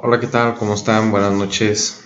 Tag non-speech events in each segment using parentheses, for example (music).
Hola, ¿qué tal? ¿Cómo están? Buenas noches.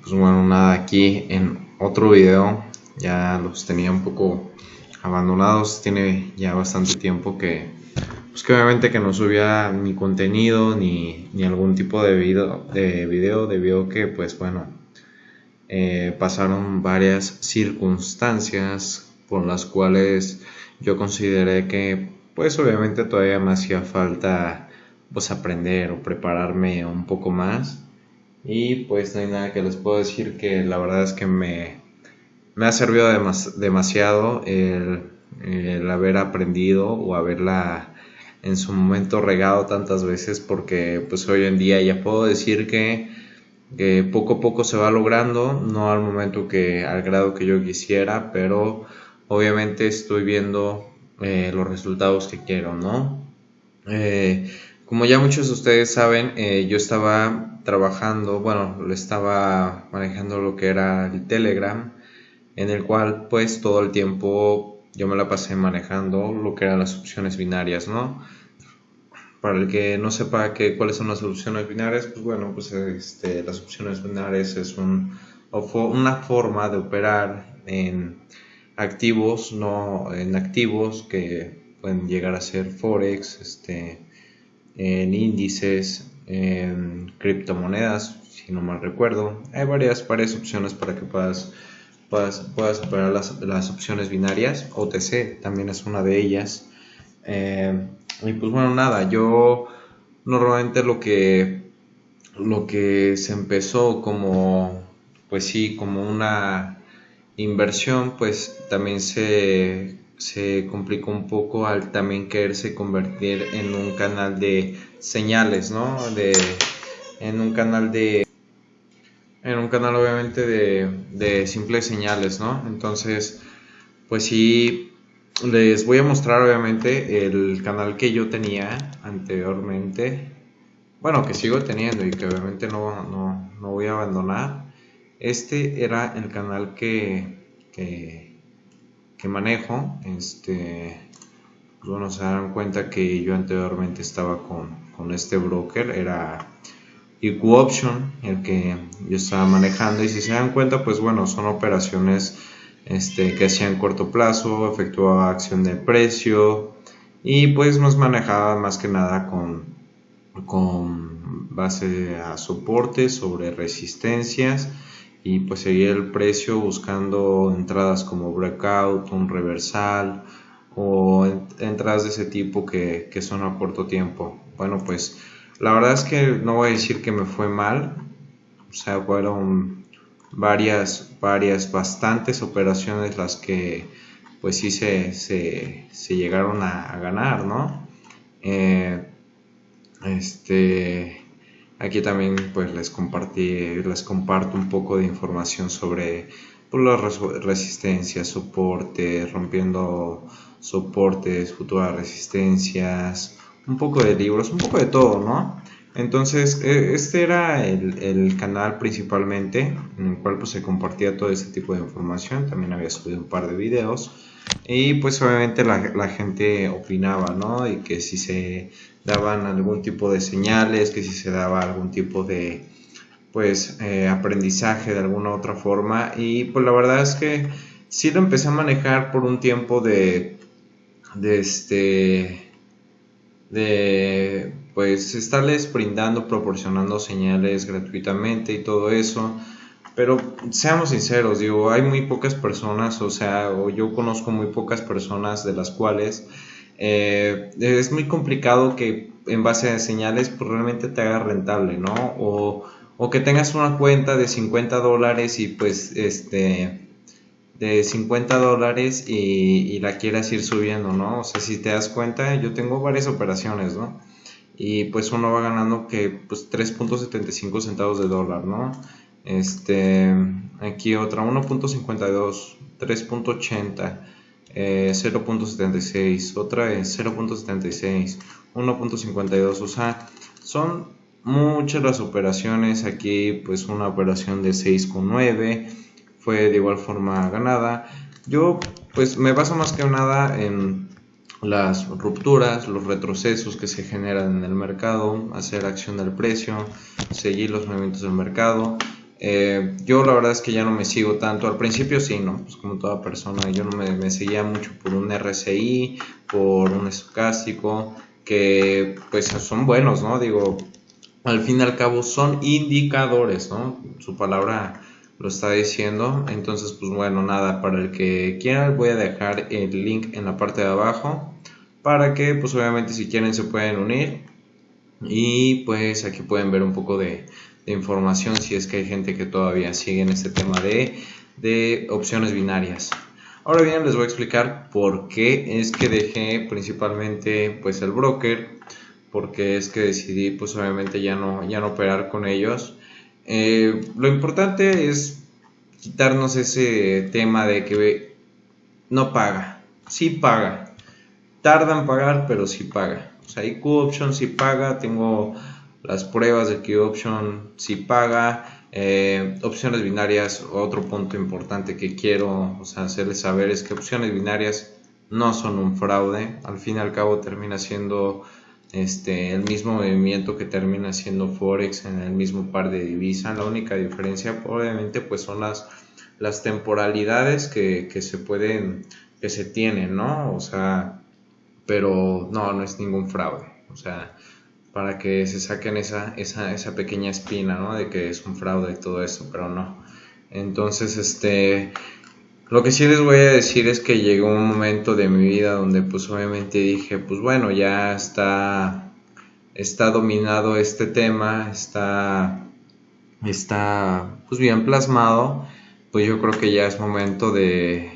Pues bueno, nada, aquí en otro video. Ya los tenía un poco abandonados. Tiene ya bastante tiempo que, pues obviamente que no subía ni contenido ni, ni algún tipo de video, de video debido que, pues bueno, eh, pasaron varias circunstancias por las cuales yo consideré que, pues obviamente todavía me hacía falta pues aprender o prepararme un poco más. Y pues no hay nada que les puedo decir que la verdad es que me, me ha servido demasiado el, haber aprendido o haberla en su momento regado tantas veces porque pues hoy en día ya puedo decir que, que, poco a poco se va logrando, no al momento que al grado que yo quisiera, pero obviamente estoy viendo eh, los resultados que quiero, ¿no? Eh, como ya muchos de ustedes saben, eh, yo estaba trabajando, bueno, lo estaba manejando lo que era el Telegram, en el cual pues todo el tiempo yo me la pasé manejando lo que eran las opciones binarias, ¿no? Para el que no sepa que, cuáles son las opciones binarias, pues bueno, pues este, las opciones binarias es un, una forma de operar en activos, no en activos que pueden llegar a ser forex, este, en índices, en criptomonedas, si no mal recuerdo. Hay varias, opciones para que puedas, puedas, puedas operar las, las, opciones binarias. OTC también es una de ellas. Eh, y pues bueno, nada, yo normalmente lo que, lo que se empezó como, pues sí, como una inversión, pues también se se complicó un poco al también quererse convertir en un canal de señales, ¿no? De, en un canal de... En un canal obviamente de, de simples señales, ¿no? Entonces, pues sí, les voy a mostrar obviamente el canal que yo tenía anteriormente. Bueno, que sigo teniendo y que obviamente no, no, no voy a abandonar. Este era el canal que, que que manejo, este, pues bueno, se dan cuenta que yo anteriormente estaba con, con este broker, era IQ Option, el que yo estaba manejando, y si se dan cuenta, pues bueno, son operaciones este, que hacían corto plazo, efectuaba acción de precio, y pues nos manejaba más que nada con, con base a soportes sobre resistencias, y pues seguir el precio buscando entradas como breakout, un reversal o entradas de ese tipo que, son a corto tiempo. Bueno, pues la verdad es que no voy a decir que me fue mal, o sea, fueron varias, varias, bastantes operaciones las que pues sí se, se, llegaron a, ganar, ¿no? Eh, este, Aquí también pues les compartí, les comparto un poco de información sobre pues, las resistencias, soportes, rompiendo soportes, futuras resistencias, un poco de libros, un poco de todo, ¿no? Entonces, e, este era el, canal principalmente en el cual pues, se compartía todo ese tipo de información. También había subido un par de videos. Y pues obviamente la, la gente opinaba, ¿no? Y que si se daban algún tipo de señales, que si se daba algún tipo de pues eh, aprendizaje de alguna otra forma y pues la verdad es que sí lo empecé a manejar por un tiempo de de este de pues estarles brindando proporcionando señales gratuitamente y todo eso pero seamos sinceros digo hay muy pocas personas o sea o yo conozco muy pocas personas de las cuales eh, es muy complicado que en base a señales pues realmente te haga rentable, ¿no? O, que tengas una cuenta de 50 dólares y pues este de 50 dólares y, la quieras ir subiendo, ¿no? O sea, si te das cuenta, yo tengo varias operaciones, ¿no? Y pues uno va ganando que pues 3.75 centavos de dólar, ¿no? Este, aquí otra 1.52, 3.80 0.76, eh, otra es 0.76, 1.52, o sea, son muchas las operaciones, aquí pues una operación de 6.9 fue de igual forma ganada, yo pues me baso más que nada en, las rupturas, los retrocesos que se generan en el mercado, hacer acción del precio, seguir los movimientos del mercado. Eh, yo la verdad es que ya no me sigo tanto, al principio sí, ¿no? Pues como toda persona, yo no me, me seguía mucho por un RSI, por un estocástico, que pues son buenos, ¿no? Digo, al fin y al cabo son indicadores, ¿no? Su palabra lo está diciendo. Entonces, pues bueno, nada, para el que quiera voy a dejar el link en la parte de abajo para que pues obviamente si quieren se pueden unir y pues aquí pueden ver un poco de, información si es que hay gente que todavía sigue en este tema de, de opciones binarias. Ahora bien, les voy a explicar por qué es que dejé principalmente pues el broker, porque es que decidí pues obviamente ya no, ya no operar con ellos eh, lo importante es quitarnos ese tema de que no paga. Sí paga. Tarda en pagar, pero sí paga. O sea, Option sí paga. Tengo las pruebas de que Option sí paga. Eh, opciones binarias, otro punto importante que quiero hacerles saber es que opciones binarias no son un fraude. Al fin y al cabo termina siendo este, el mismo movimiento que termina siendo Forex en el mismo par de divisas. La única diferencia obviamente pues son las, las temporalidades que, se pueden, que se tienen, ¿no? O sea, pero no, no es ningún fraude. O sea, para que se saquen esa, esa, esa pequeña espina, ¿no? De que es un fraude y todo eso, pero no. Entonces, este, lo que sí les voy a decir es que llegó un momento de mi vida donde pues obviamente dije, pues bueno, ya está, está dominado este tema, está, está pues bien plasmado, pues yo creo que ya es momento de,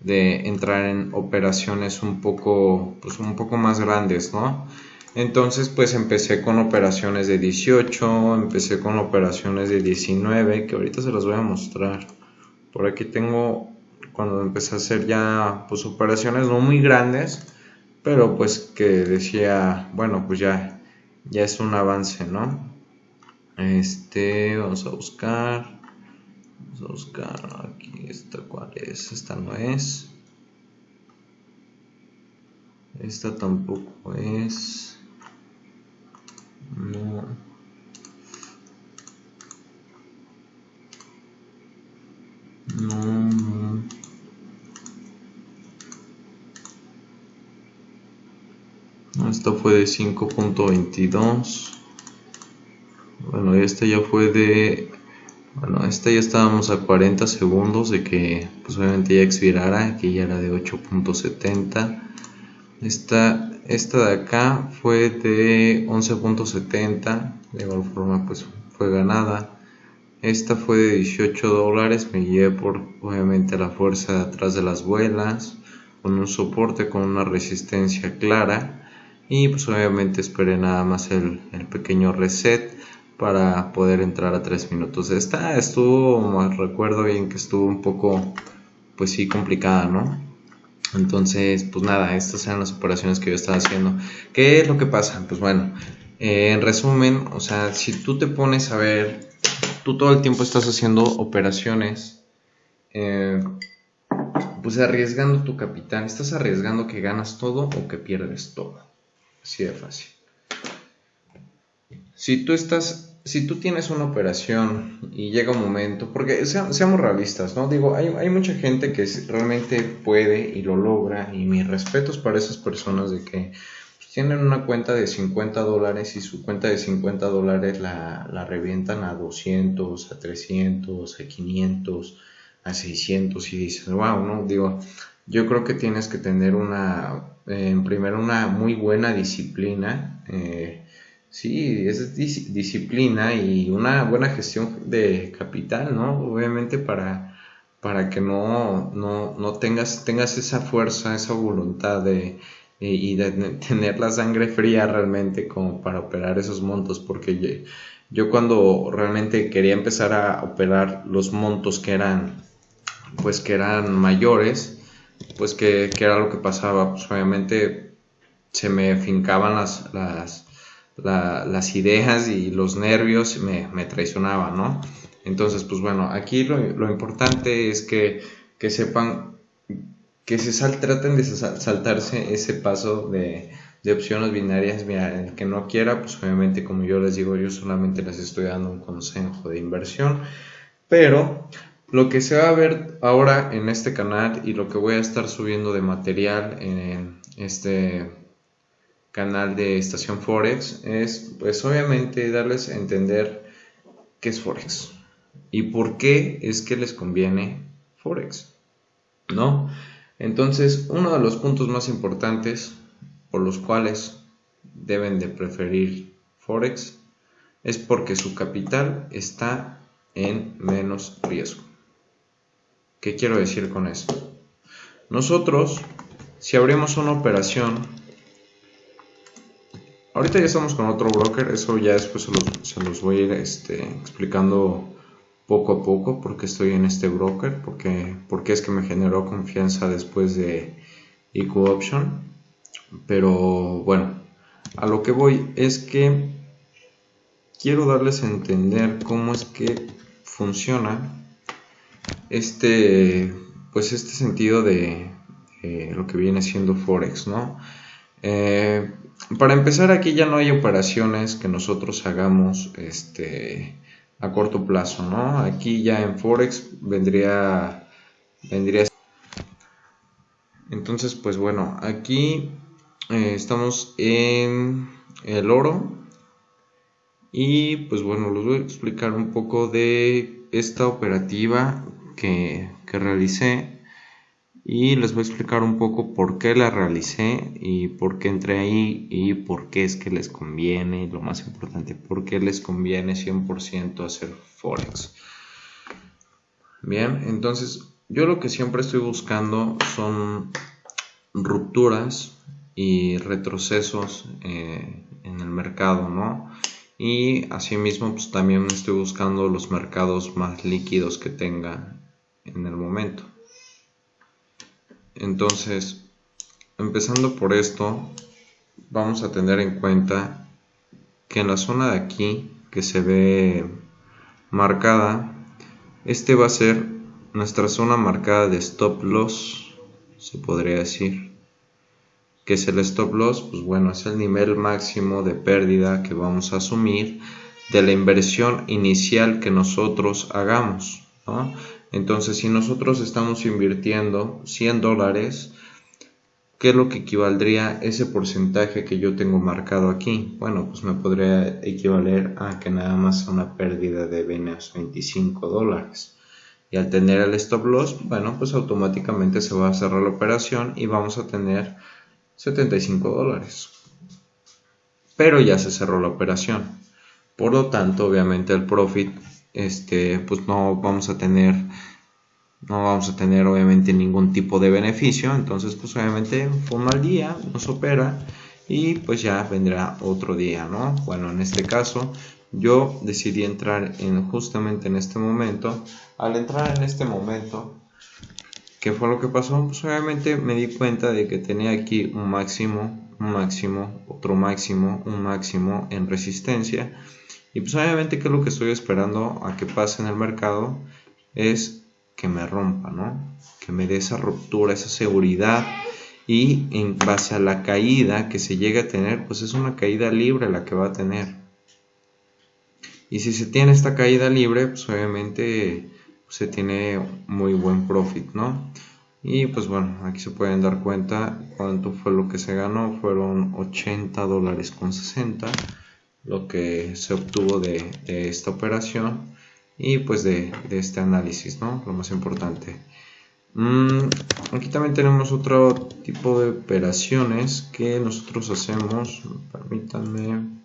de entrar en operaciones un poco, pues un poco más grandes, ¿no? Entonces pues empecé con operaciones de 18, empecé con operaciones de 19, que ahorita se las voy a mostrar. Por aquí tengo cuando empecé a hacer ya pues operaciones no muy grandes, pero pues que decía, bueno, pues ya, ya es un avance, ¿no? Este, vamos a buscar, vamos a buscar aquí, esta cuál es, esta no es, esta tampoco es, no. No, Esta fue de 5.22. Bueno, esta ya fue de... Bueno, esta ya estábamos a 40 segundos de que pues obviamente ya expirara. Aquí ya era de 8.70. Esta, esta de acá fue de 11.70. De igual forma pues fue ganada. Esta fue de 18 dólares. Me llevé por obviamente la fuerza atrás de las vuelas. Con un soporte con una resistencia clara y pues obviamente esperé nada más el, pequeño reset para poder entrar a 3 minutos. Esta estuvo, recuerdo bien que estuvo un poco, pues sí, complicada, ¿no? Entonces, pues nada, estas eran las operaciones que yo estaba haciendo. ¿Qué es lo que pasa? Pues bueno, eh, en resumen, o sea, si tú te pones a ver, tú todo el tiempo estás haciendo operaciones, eh, pues arriesgando tu capital, estás arriesgando que ganas todo o que pierdes todo. Así de fácil. Si tú estás, si tú tienes una operación y llega un momento, porque seamos realistas, ¿no? Digo, hay, hay, mucha gente que realmente puede y lo logra, y mis respetos para esas personas de que pues, tienen una cuenta de 50 dólares y su cuenta de 50 dólares la, la revientan a 200, a 300, a 500, a 600 y dices, wow, ¿no? Digo, yo creo que tienes que tener una, en primero, una muy buena disciplina. Eh, sí, es disciplina y una buena gestión de capital, ¿no? Obviamente para, para que no, no, no tengas, tengas esa fuerza, esa voluntad de, y de (laughs) tener la sangre fría realmente como para operar esos montos, porque yo cuando realmente quería empezar a operar los montos que eran, pues que eran mayores, pues que, era lo que pasaba, pues obviamente se me fincaban las, las, las ideas y los nervios me, traicionaban, ¿no? Entonces, pues bueno, aquí lo, importante es que, que, sepan que se sal, traten de saltarse ese paso de, de opciones binarias. Mira, el que no quiera, pues obviamente como yo les digo, yo solamente les estoy dando un consejo de inversión. Pero lo que se va a ver ahora en este canal y lo que voy a estar subiendo de material en este canal de Estación Forex es pues obviamente darles a entender qué es Forex y por qué es que les conviene Forex, ¿no? Entonces, uno de los puntos más importantes por los cuales deben de preferir Forex es porque su capital está en menos riesgo. ¿Qué quiero decir con esto? Nosotros, si abrimos una operación, ahorita ya estamos con otro broker, eso ya después se los, voy a ir este, explicando poco a poco porque estoy en este broker, porque, porque es que me generó confianza después de IQ Option. Pero bueno, a lo que voy es que quiero darles a entender cómo es que funciona este, pues este sentido de lo que viene siendo Forex, ¿no? Eh, para empezar, aquí ya no hay operaciones que nosotros hagamos este, a corto plazo, ¿no? Aquí ya en Forex vendría, vendría. Entonces, pues bueno, aquí eh, estamos en el oro y pues bueno, les voy a explicar un poco de esta operativa que, realicé y les voy a explicar un poco por qué la realicé y por qué entré ahí y por qué es que les conviene, lo más importante, por qué les conviene 100% hacer Forex. Bien, entonces yo lo que siempre estoy buscando son rupturas y retrocesos eh, en el mercado, ¿no? Y asimismo, pues también estoy buscando los mercados más líquidos que tenga en el momento. Entonces, empezando por esto, vamos a tener en cuenta que en la zona de aquí que se ve marcada, este va a ser nuestra zona marcada de stop loss, se podría decir. que es el stop loss? Pues bueno, es el nivel máximo de pérdida que vamos a asumir de la inversión inicial que nosotros hagamos. Entonces, si nosotros estamos invirtiendo 100 dólares, ¿qué es lo que equivaldría ese porcentaje que yo tengo marcado aquí? Bueno, pues me podría equivaler a que nada más una pérdida de 25 dólares. Y al tener el stop loss, bueno, pues automáticamente se va a cerrar la operación y vamos a tener 75 dólares. Pero ya se cerró la operación. Por lo tanto, obviamente el profit este, pues no vamos a tener no vamos a tener obviamente ningún tipo de beneficio. Entonces pues obviamente fue un mal día nos opera y pues ya vendrá otro día no bueno en este caso yo decidí entrar en justamente en este momento al entrar en este momento ¿qué fue lo que pasó? pues obviamente me di cuenta de que tenía aquí un máximo un máximo otro máximo un máximo en resistencia y pues obviamente que lo que estoy esperando a que pase en el mercado es que me rompa, ¿no? Que me dé esa ruptura, esa seguridad y en base a la caída que se llegue a tener, pues es una caída libre la que va a tener. Y si se tiene esta caída libre, pues obviamente se tiene muy buen profit, ¿no? Y pues bueno, aquí se pueden dar cuenta cuánto fue lo que se ganó, fueron 80 dólares con 60 lo que se obtuvo de, esta operación y pues de, este análisis, ¿no? Lo más importante. Mm, aquí también tenemos otro tipo de operaciones que nosotros hacemos. Permítanme.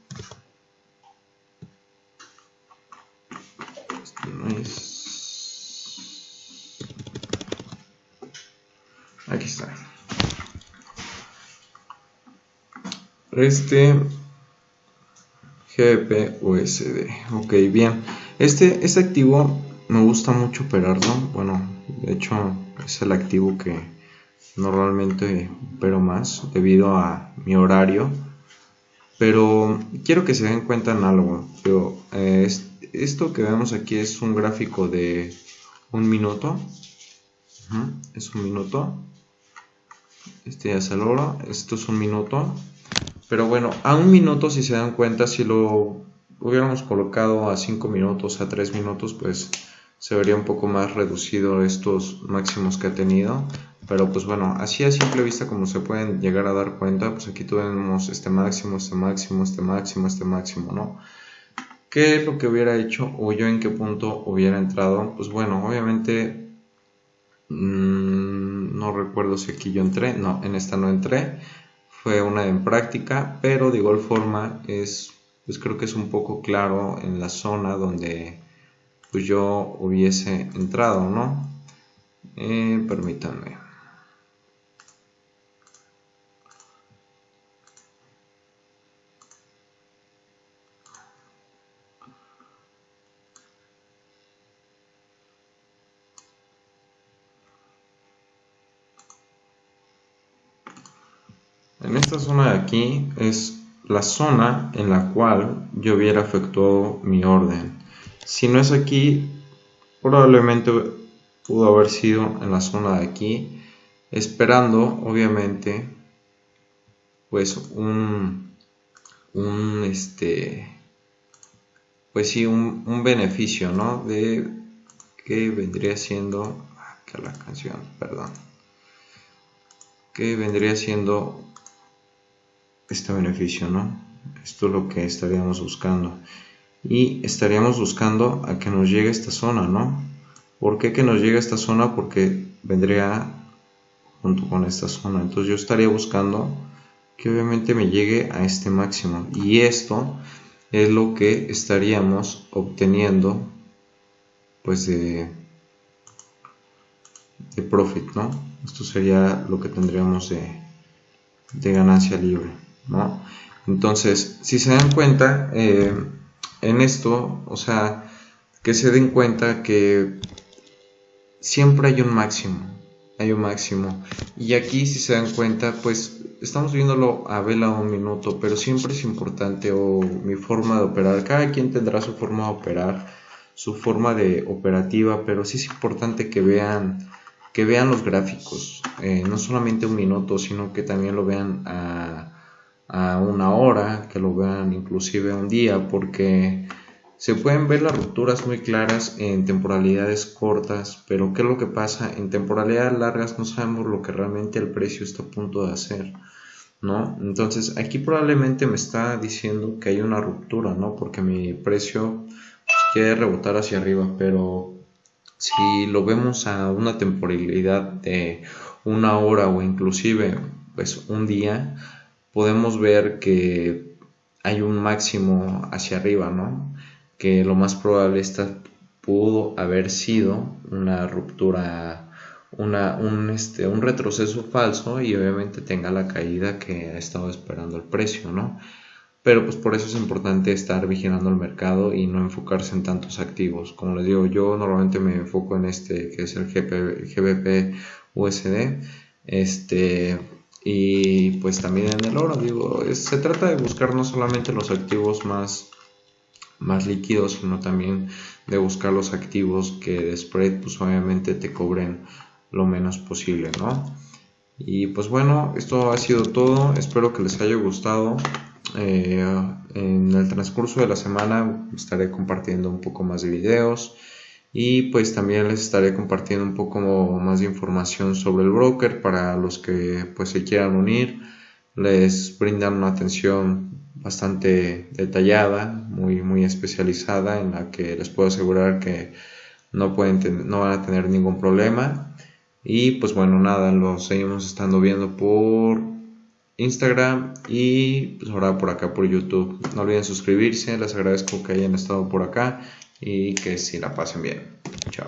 Aquí está. Este GBP-USD. Ok, bien. Este, este activo me gusta mucho operarlo. Bueno, de hecho es el activo que normalmente opero más debido a mi horario. Pero quiero que se den cuenta en algo. Pero, eh, esto que vemos aquí es un gráfico de un minuto. es un minuto. este ya se logra, esto es un minuto, pero bueno, a un minuto si se dan cuenta, si lo hubiéramos colocado a 5 minutos, a 3 minutos, pues se vería un poco más reducido estos máximos que ha tenido, pero pues bueno, así a simple vista como se pueden llegar a dar cuenta, pues aquí tenemos este máximo, este máximo, este máximo, este máximo, ¿no? ¿Qué es lo que hubiera hecho o yo en qué punto hubiera entrado? Pues bueno, obviamente mmm, no recuerdo si aquí yo entré, no, en esta no entré, fue una en práctica, pero de igual forma es, pues creo que es un poco claro en la zona donde pues yo hubiese entrado, ¿no? Eh, permítanme. En esta zona de aquí es la zona en la cual yo hubiera efectuado mi orden. Si no es aquí, probablemente pudo haber sido en la zona de aquí, esperando obviamente pues un, un este pues sí un, un beneficio no de que vendría siendo acá la canción perdón que vendría siendo este beneficio, ¿no? Esto es lo que estaríamos buscando. Y estaríamos buscando a que nos llegue esta zona, ¿no? ¿Por qué que nos llegue esta zona? Porque vendría junto con esta zona. Entonces yo estaría buscando que obviamente me llegue a este máximo. Y esto es lo que estaríamos obteniendo pues de, de profit, ¿no? Esto sería lo que tendríamos de, de ganancia libre. ¿No? Entonces, si se dan cuenta, eh, en esto, o sea, que se den cuenta que siempre hay un máximo, hay un máximo. Y aquí, si se dan cuenta, pues estamos viéndolo a vela un minuto, pero siempre es importante o mi forma de operar. Cada quien tendrá su forma de operar, su forma de operativa, pero sí es importante que vean que vean los gráficos, eh, no solamente un minuto, sino que también lo vean a a una hora, que lo vean inclusive un día, porque se pueden ver las rupturas muy claras en temporalidades cortas, pero ¿qué es lo que pasa? En temporalidades largas no sabemos lo que realmente el precio está a punto de hacer, ¿no? Entonces aquí probablemente me está diciendo que hay una ruptura, ¿no? Porque mi precio pues, quiere rebotar hacia arriba, pero si lo vemos a una temporalidad de una hora o inclusive pues un día, podemos ver que hay un máximo hacia arriba, ¿no? Que lo más probable esta pudo haber sido una ruptura, una, un, este, un retroceso falso y obviamente tenga la caída que ha estado esperando el precio, ¿no? Pero pues por eso es importante estar vigilando el mercado y no enfocarse en tantos activos. Como les digo, yo normalmente me enfoco en este que es el GBP USD. Este, y pues también en el oro, digo, se trata de buscar no solamente los activos más, más líquidos, sino también de buscar los activos que de spread pues obviamente te cobren lo menos posible, ¿no? Y pues bueno, esto ha sido todo, espero que les haya gustado. Eh, en el transcurso de la semana estaré compartiendo un poco más de videos y pues también les estaré compartiendo un poco más de información sobre el broker para los que pues se quieran unir. Les brindan una atención bastante detallada muy muy especializada en la que les puedo asegurar que no pueden no van a tener ningún problema. Y pues bueno nada lo seguimos estando viendo por Instagram y pues ahora por acá por YouTube. No olviden suscribirse les agradezco que hayan estado por acá y que si la pasen bien. Chao.